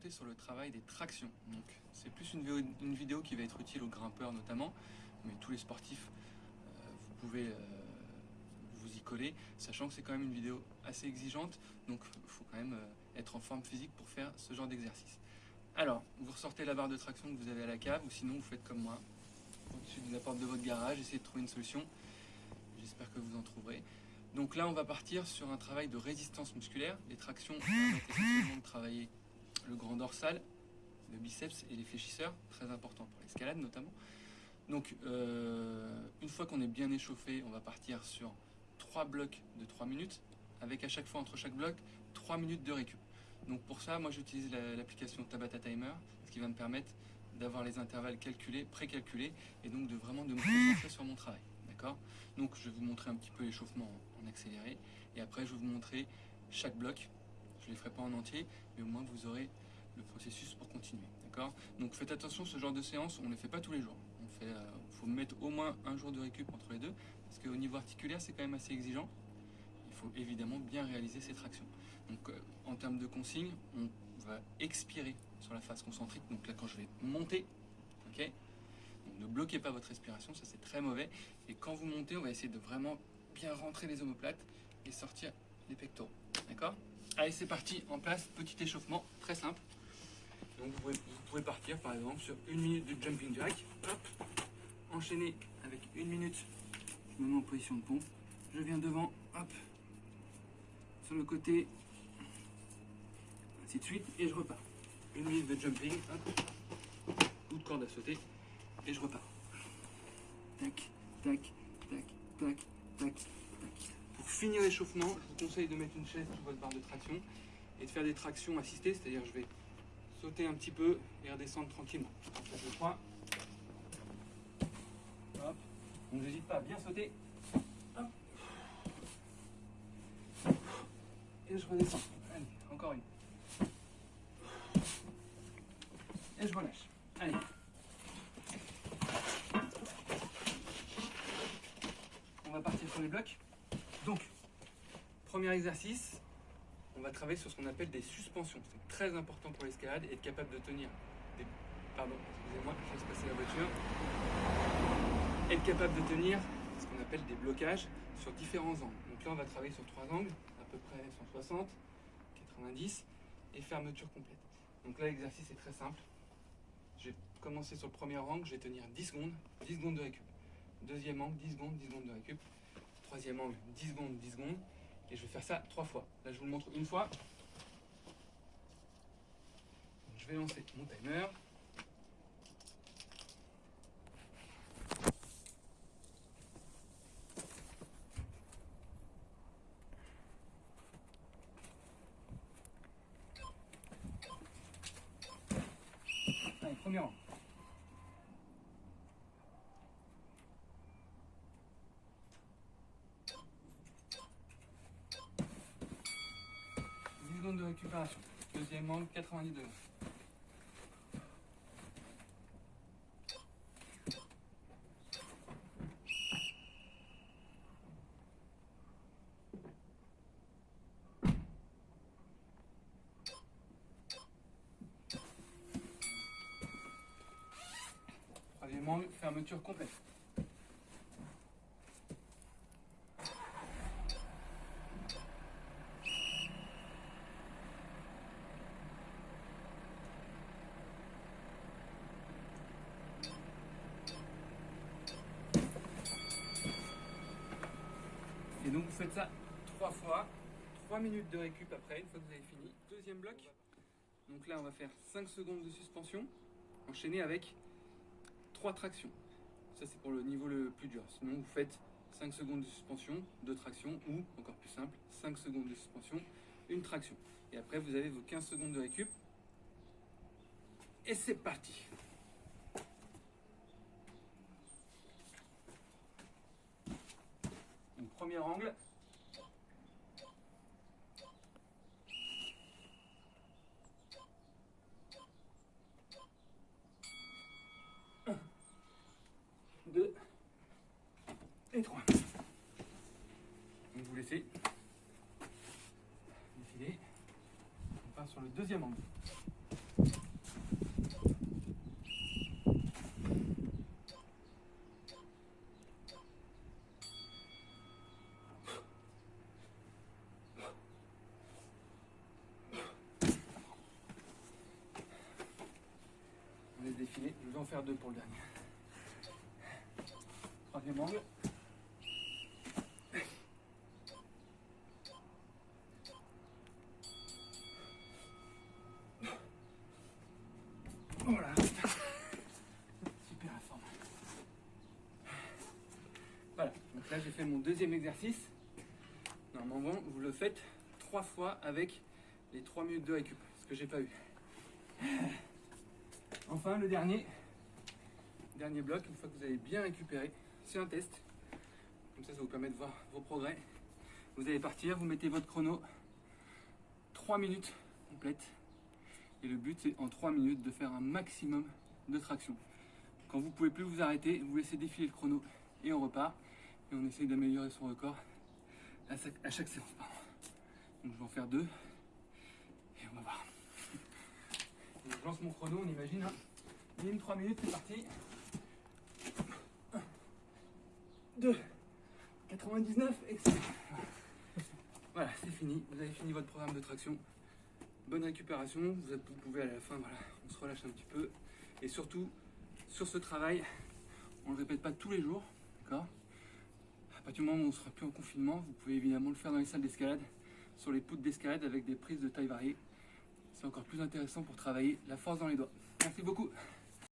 orientée sur le travail des tractions. Donc c'est plus une vidéo, une vidéo, qui va être utile aux grimpeurs notamment, mais tous les sportifs, euh, vous pouvez euh, vous y coller, sachant que c'est quand même une vidéo assez exigeante, donc il faut quand même euh, être en forme physique pour faire ce genre d'exercice. Alors, vous ressortez la barre de traction que vous avez à la cave, ou sinon vous faites comme moi, au-dessus de la porte de votre garage, essayez de trouver une solution. J'espère que vous en trouverez. Donc là, on va partir sur un travail de résistance musculaire. Les tractions permettent essentiellement de travailler le grand dorsal, le biceps et les fléchisseurs, très important pour l'escalade notamment. Donc, euh, une fois qu'on est bien échauffé, on va partir sur trois blocs de 3 minutes, avec à chaque fois entre chaque bloc 3 minutes de récup. Donc pour ça, moi j'utilise l'application Tabata Timer, ce qui va me permettre d'avoir les intervalles calculés, précalculés, et donc de vraiment de me concentrer sur mon travail. Donc je vais vous montrer un petit peu l'échauffement en accéléré et après je vais vous montrer chaque bloc. Je ne les ferai pas en entier, mais au moins vous aurez le processus pour continuer. D'accord? Donc faites attention, ce genre de séance, on ne les fait pas tous les jours. Il euh, faut mettre au moins un jour de récup entre les deux, parce qu'au niveau articulaire, c'est quand même assez exigeant. Il faut évidemment bien réaliser ces tractions. Donc euh, en termes de consignes, on va expirer sur la phase concentrique. Donc là, quand je vais monter, ok? Ne bloquez pas votre respiration, ça c'est très mauvais. Et quand vous montez, on va essayer de vraiment bien rentrer les omoplates et sortir les pectoraux. D'accord? Allez, c'est parti, en place, petit échauffement, très simple. Donc vous pouvez, partir par exemple sur une minute de jumping jack. Hop, enchaîner avec une minute, je me mets en position de pompe. Je viens devant, hop, sur le côté, ainsi de suite, et je repars. Une minute de jumping, hop, coup de corde à sauter, et je repars. Tac, tac, tac, tac, tac, tac. Pour finir l'échauffement, je vous conseille de mettre une chaise sur votre barre de traction et de faire des tractions assistées, c'est-à-dire je vais sauter un petit peu et redescendre tranquillement. je crois. Hop. Donc n'hésite pas à bien sauter. Hop. Et je redescends. Allez, encore une. Et je relâche. Allez. on va partir sur les blocs. Donc, premier exercice, on va travailler sur ce qu'on appelle des suspensions. C'est très important pour l'escalade et être capable de tenir des... Pardon, excusez-moi, je passer la voiture. De tenir ce qu'on appelle des blocages sur différents angles. Donc là, on va travailler sur trois angles, à peu près 160, 90 et fermeture complète. Donc là, l'exercice est très simple. Je vais commencer sur le premier angle, je vais tenir 10 secondes, 10 secondes de récup. Deuxième angle, 10 secondes, 10 secondes de récup. Troisième angle, 10 secondes, 10 secondes. Et je vais faire ça trois fois. Là, je vous le montre une fois. je vais lancer mon timer. Allez, premier rang. 10 secondes de Deuxième angle, 90 degrés. Troisième angle, fermeture complète. Et donc vous faites ça trois fois, trois minutes de récup après, une fois que vous avez fini. Deuxième bloc, donc là on va faire 5 secondes de suspension, enchaîné avec trois tractions. Ça c'est pour le niveau le plus dur. Sinon vous faites 5 secondes de suspension, deux tractions, ou encore plus simple, 5 secondes de suspension, une traction. Et après vous avez vos 15 secondes de récup. Et c'est parti premier angle. Un, deux et trois. Donc vous laissez défiler. fera sur le deuxième angle. Je vais en faire deux pour le dernier. Troisième angle. Voilà. Super la forme. Voilà, donc là j'ai fait mon deuxième exercice. Normalement, vous le faites trois fois avec les trois minutes de récup, ce que j'ai pas eu. Enfin, le dernier, dernier bloc, une fois que vous avez bien récupéré, c'est un test. Comme ça, ça vous permet de voir vos progrès. Vous allez partir, vous mettez votre chrono 3 minutes complètes. Et le but, c'est en 3 minutes de faire un maximum de traction. Quand vous pouvez plus vous arrêter, vous laissez défiler le chrono et on repart. Et on essaye d'améliorer son record à chaque, séance. Donc je vais en faire deux. Et on va voir. Je lance mon chrono, on imagine. Hein. Minimum 3 minutes, c'est parti. 2, 99, excellent. Voilà, c'est fini. Vous avez fini votre programme de traction. Bonne récupération. Vous, pouvez à la fin, voilà, on se relâche un petit peu. Et surtout, sur ce travail, on ne le répète pas tous les jours, d'accord? À partir du moment où on sera plus en confinement, vous pouvez évidemment le faire dans les salles d'escalade, sur les poutres d'escalade avec des prises de taille variée. C'est encore plus intéressant pour travailler la force dans les doigts. Merci beaucoup.